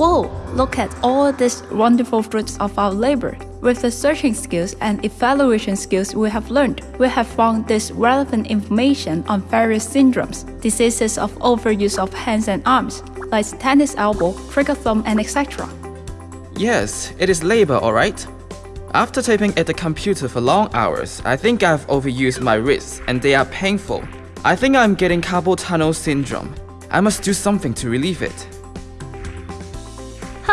Whoa, look at all these wonderful fruits of our labor. With the searching skills and evaluation skills we have learned, we have found this relevant information on various syndromes, diseases of overuse of hands and arms, like tennis elbow, trigger thumb, and etc. Yes, it is labor, alright? After typing at the computer for long hours, I think I've overused my wrists and they are painful. I think I'm getting carpal tunnel syndrome. I must do something to relieve it.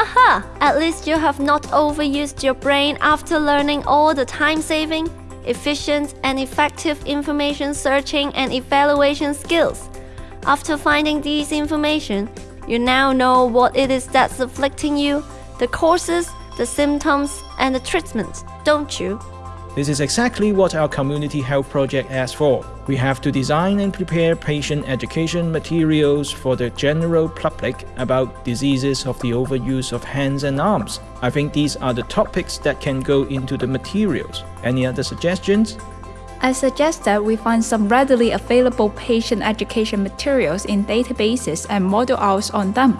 Haha, at least you have not overused your brain after learning all the time-saving, efficient and effective information searching and evaluation skills. After finding these information, you now know what it is that's afflicting you, the causes, the symptoms, and the treatment, don't you? This is exactly what our community health project asks for. We have to design and prepare patient education materials for the general public about diseases of the overuse of hands and arms. I think these are the topics that can go into the materials. Any other suggestions? I suggest that we find some readily available patient education materials in databases and model ours on them.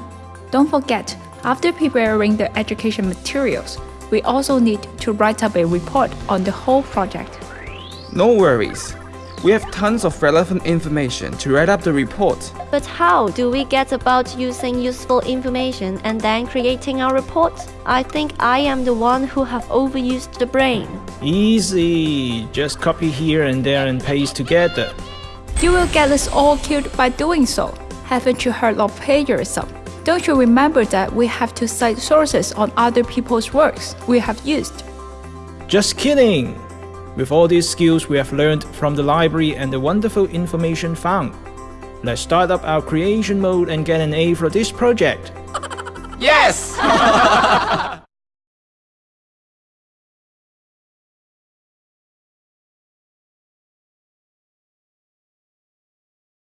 Don't forget, after preparing the education materials, we also need to write up a report on the whole project. No worries. We have tons of relevant information to write up the report. But how do we get about using useful information and then creating our report? I think I am the one who have overused the brain. Easy. Just copy here and there and paste together. You will get us all killed by doing so. Haven't you heard of plagiarism? Don't you remember that we have to cite sources on other people's works we have used? Just kidding! With all these skills we have learned from the library and the wonderful information found, let's start up our creation mode and get an A for this project. Yes!